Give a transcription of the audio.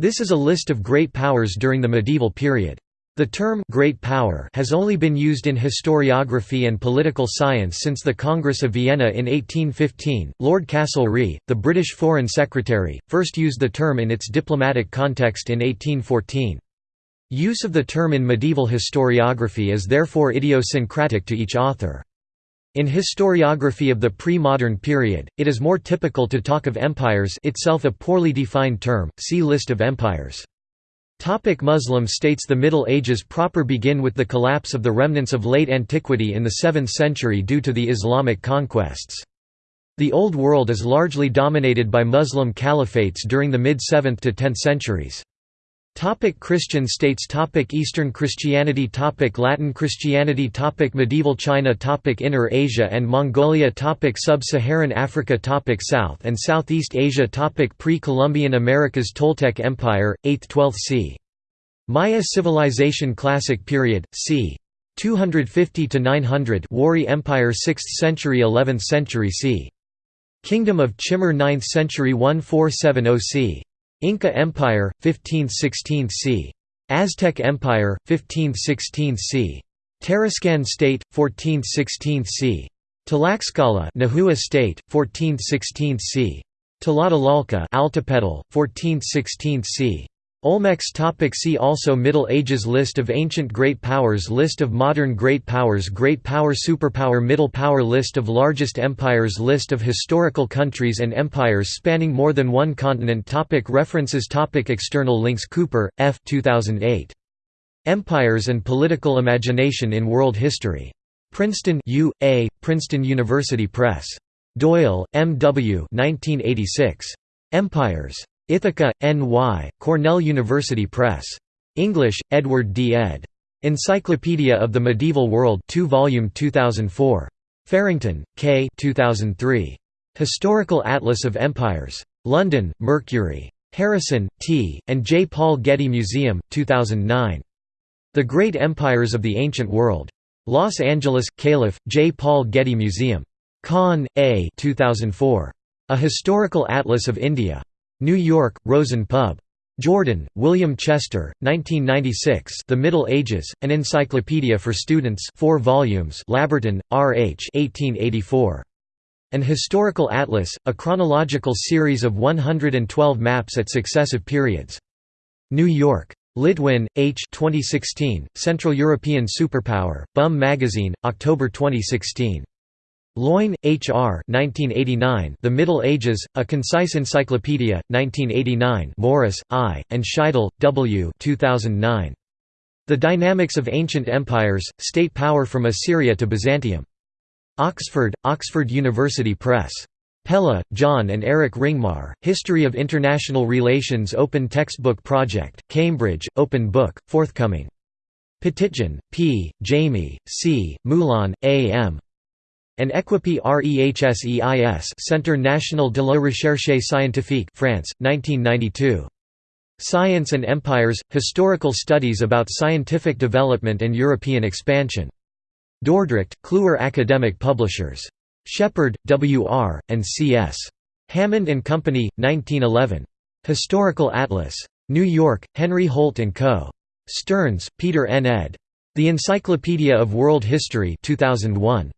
This is a list of great powers during the medieval period. The term «great power» has only been used in historiography and political science since the Congress of Vienna in 1815. Lord Castlereagh, the British Foreign Secretary, first used the term in its diplomatic context in 1814. Use of the term in medieval historiography is therefore idiosyncratic to each author. In historiography of the pre-modern period, it is more typical to talk of empires itself a poorly defined term, see List of empires. Topic Muslim states The Middle Ages proper begin with the collapse of the remnants of late antiquity in the 7th century due to the Islamic conquests. The Old World is largely dominated by Muslim caliphates during the mid-7th to 10th centuries. Topic Christian states topic Eastern Christianity topic Latin Christianity topic Medieval China topic Inner Asia and Mongolia topic Sub-Saharan Africa topic South and Southeast Asia topic Pre-Columbian Americas Toltec Empire, 8th–12th c. Maya Civilization Classic Period, c. 250–900 Wari Empire 6th century 11th century c. Kingdom of Chimor 9th century 1470 c. Inca Empire, 15th–16th c. Aztec Empire, 15th–16th c. Tarascan State, 14th–16th c. Tlaxcala Nahua State, 14th–16th c. Tlatelolco Altepetl, 14th–16th c. Olmecs topic See also Middle Ages List of ancient great powers List of modern great powers Great power Superpower Middle power List of largest empires List of historical countries and empires spanning more than one continent topic References topic External links Cooper, F. 2008. Empires and Political Imagination in World History. Princeton U. A., Princeton University Press. Doyle, M. W. 1986. Empires. Ithaca, N.Y., Cornell University Press. English, Edward D. ed. Encyclopedia of the Medieval World 2 volume 2004. Farrington, K. 2003. Historical Atlas of Empires. London, Mercury. Harrison, T., and J. Paul Getty Museum, 2009. The Great Empires of the Ancient World. Los Angeles, Calif., J. Paul Getty Museum. Kahn, A. 2004. A Historical Atlas of India. New York, Rosen Pub. Jordan, William Chester, 1996 The Middle Ages, An Encyclopedia for Students 4 volumes Labberton, R. H. 1884. An Historical Atlas, a chronological series of 112 maps at successive periods. New York. Litwin, H. 2016, Central European Superpower, Bum Magazine, October 2016. Loyn, H. R. 1989, the Middle Ages, A Concise Encyclopedia, 1989 Morris, I., and Scheidel, W. 2009. The Dynamics of Ancient Empires, State Power from Assyria to Byzantium. Oxford, Oxford University Press. Pella, John and Eric Ringmar, History of International Relations Open Textbook Project, Cambridge, Open Book, forthcoming. Petitjean, P., Jami, C., Moulin, A. M. And Equipe REHSEIS Centre National de la Recherche Scientifique France, 1992. Science and Empires – Historical Studies about Scientific Development and European Expansion. Dordrecht, Kluwer Academic Publishers. Shepherd, W. R., and C. S. Hammond and Company, 1911. Historical Atlas. New York, Henry Holt & Co. Stearns, Peter N. ed. The Encyclopedia of World History 2001.